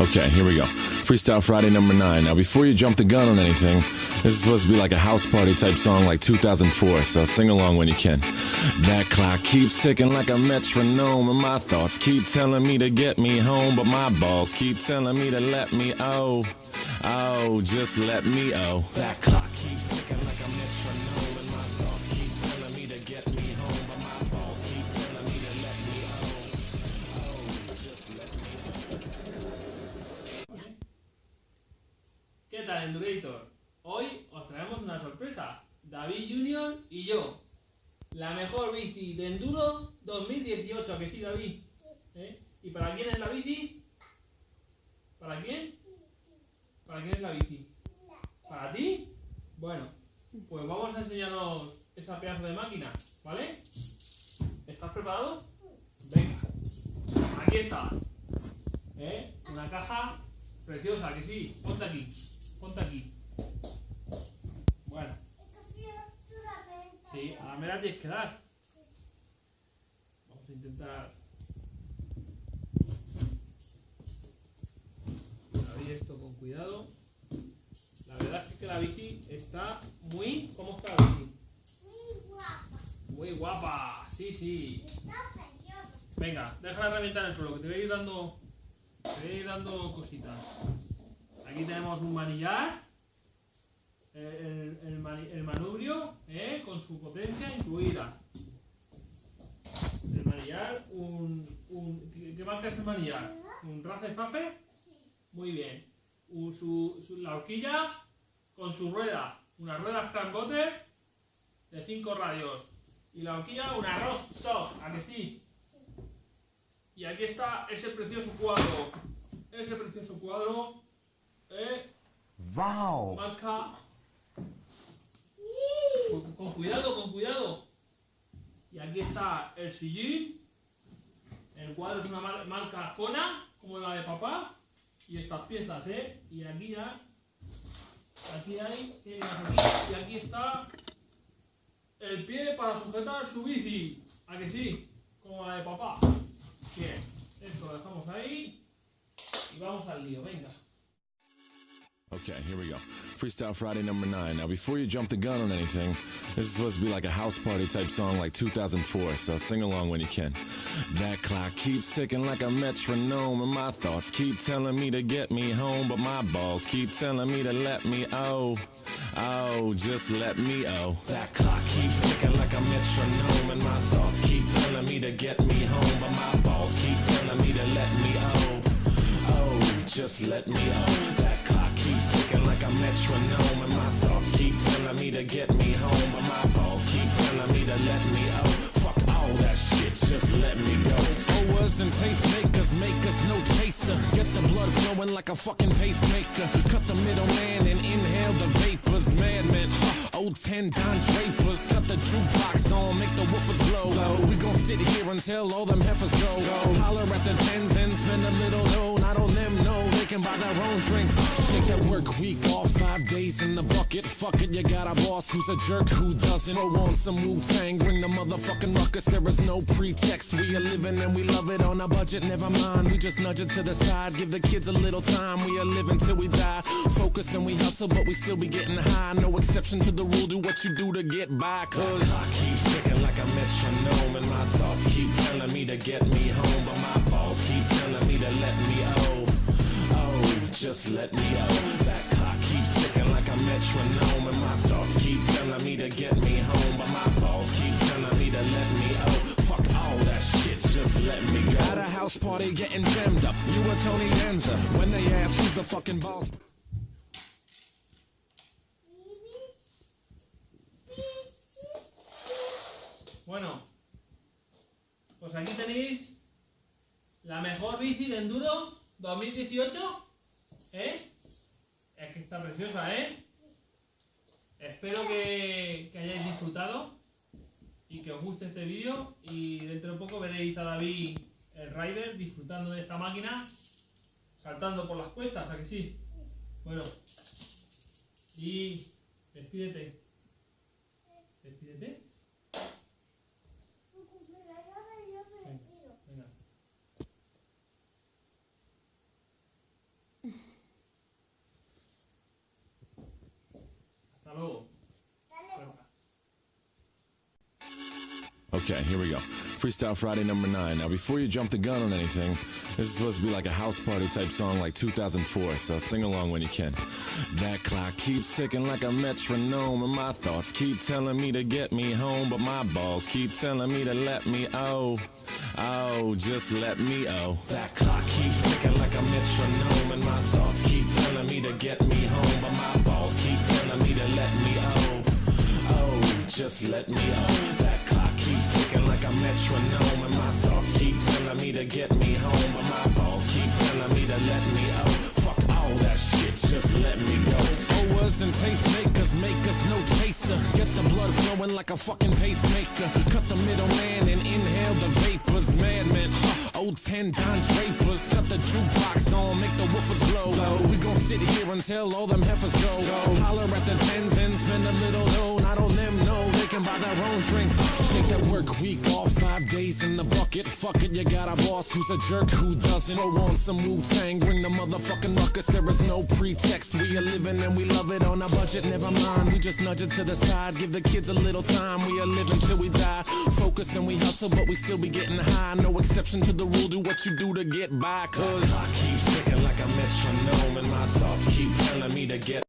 Okay, here we go. Freestyle Friday number nine. Now, before you jump the gun on anything, this is supposed to be like a house party type song like 2004, so sing along when you can. That clock keeps ticking like a metronome, and my thoughts keep telling me to get me home, but my balls keep telling me to let me oh, oh, just let me oh. That clock Endurator? Hoy os traemos una sorpresa. David Junior y yo. La mejor bici de Enduro 2018, ¿a que sí, David? ¿Eh? ¿Y para quién es la bici? ¿Para quién? ¿Para quién es la bici? ¿Para ti? Bueno, pues vamos a enseñarnos esa pedazo de máquina, ¿vale? ¿Estás preparado? Venga, aquí está. ¿Eh? Una caja preciosa, que sí. Ponte aquí, ponte aquí. Bueno, sí, ahora me la tienes que dar. Vamos a intentar. Abrir esto con cuidado. La verdad es que la bici está muy. ¿Cómo está la bici? Muy guapa, sí, sí. Venga, deja la herramienta en el suelo, que te voy a ir dando, te voy a ir dando cositas. Aquí tenemos un manillar, el, el mani- el manubrio, ¿eh? con su potencia incluida. El manillar, un, un- ¿qué marca es el manillar? ¿Un Race Fafe? Muy bien. Un- su, su- la horquilla con su rueda, una rueda Scrambotter de 5 radios. Y la horquilla, una Ross Soft, ¿a que sí? Y aquí está ese precioso cuadro. Ese precioso cuadro. ¿Eh? Wow. Marca. Con, con cuidado, con cuidado. Y aquí está el sillín. El cuadro es una mar- marca Kona, como la de papá. Y estas piezas, ¿eh? Y aquí ya. Aquí hay. Y aquí está. El pie para sujetar su bici. ¿A que sí? Como la de papá. Bien. Esto lo dejamos ahí. Y vamos al lío, venga. Okay, here we go. Freestyle Friday number nine. Now, before you jump the gun on anything, this is supposed to be like a house party type song like 2004, so sing along when you can. That clock keeps ticking like a metronome, and my thoughts keep telling me to get me home, but my balls keep telling me to let me oh, oh, just let me oh. That clock keeps ticking like a metronome, and my thoughts keep telling me to get me home, but my balls keep telling me to let me oh. Oh, just let me oh. That keeps ticking like a metronome, and my thoughts keep telling me to get me home, but my balls keep telling me to let me out Fuck all that shit, just let me go. Owers and tastemakers make us no chaser. Gets the blood flowing like a fucking pacemaker. Cut the middleman and inhale the vapors. Madman, huh, old ten Don Drapers. Cut the jukebox on, make the woofers blow. We gon' sit here until all them heifers go. Holler at the tens and spend that work week off, five days in the bucket. Fuck it, you got a boss who's a jerk who doesn't. Throw on some Wu Tang, bring the motherfucking ruckus. There is no pretext. We are living and we love it on a budget. Never mind, we just nudge it to the side. Give the kids a little time. We are living till we die. Focused and we hustle, but we still be getting high. No exception to the rule. Do what you do to get by. Cause clock keeps ticking like a metronome, and my thoughts keep telling me to get me let me oh. That clock keeps ticking like a metronome, and my thoughts keep telling me to get me home, but my balls keep telling me to let me oh. Fuck all that shit, just let me go. At a house party getting jammed up, you were Tony Danza. When they ask who's the fucking boss. Bueno, pues aquí tenéis la mejor bici de enduro 2018. ¿Eh? Es que está preciosa, ¿eh? Espero que, hayáis disfrutado y que os guste este vídeo. Y dentro de poco veréis a David, el rider, disfrutando de esta máquina, saltando por las cuestas, ¿a que sí? Bueno, y despídete. Despídete. Okay, here we go. Freestyle Friday number nine. Now, before you jump the gun on anything, this is supposed to be like a house party type song like 2004, so sing along when you can. That clock keeps ticking like a metronome, and my thoughts keep telling me to get me home, but my balls keep telling me to let me oh, oh, just let me oh. That clock keeps ticking like a metronome, and my thoughts keep telling me to get me home, but my balls keep telling me to let me oh, oh, just let me oh. That keeps like a metronome, and my thoughts keep telling me to get me home, but my balls keep telling me to let me out Fuck all that shit, just let me go. Owers and tastemakers make us no chaser. Gets the blood flowing like a fucking pacemaker. Cut the middleman and inhale the vapors. Madman, old ten Don Drapers. Cut the jukebox on, make the woofers blow. We gon' sit here until all them heifers go. Holler at the tens and spend a little dough. Not on them, no, they can buy their own drinks. Take that work week off, five days in the bucket. Fuck it, you got a boss who's a jerk who doesn't. Throw on some Wu Tang, bring the motherfucking ruckus. There is no pretext. We are living and we love it on a budget. Never mind, we just nudge it to the side. Give the kids a little time. We are living till we die. Focused and we hustle, but we still be getting high. No exception to the rule. Do what you do to get by. Cause I keep ticking like a metronome, and my thoughts keep telling me to get.